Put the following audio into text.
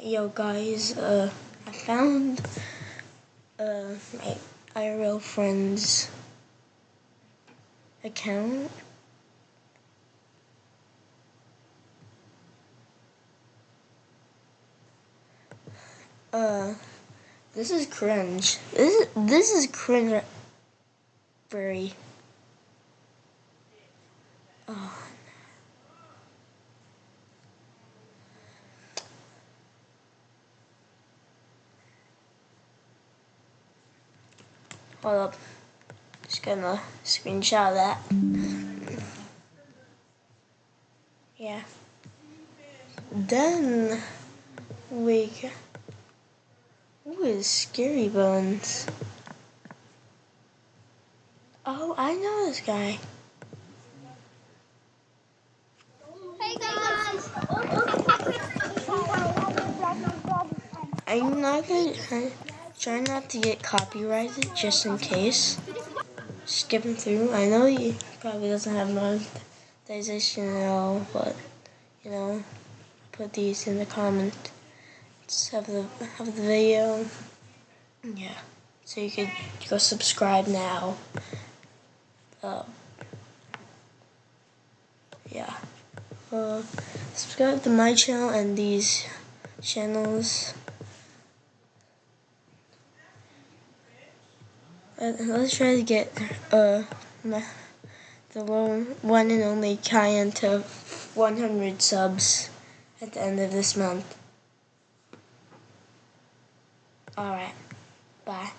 Yo guys, uh, I found uh, my IRL friend's account. Uh, this is cringe. This is, this is cringe. Very. Oh. Hold up. Just gonna screenshot that. Yeah. Then we Who is Scary Bones? Oh, I know this guy. Hey guys! I'm not gonna I try not to get copyrighted just in case. Skipping through. I know he probably doesn't have monetization at all, but you know, put these in the comments of the of the video. Yeah. So you could go subscribe now. Uh, yeah. Uh, subscribe to my channel and these channels. Uh, let's try to get uh the one and only Kyan to 100 subs at the end of this month. Alright, bye.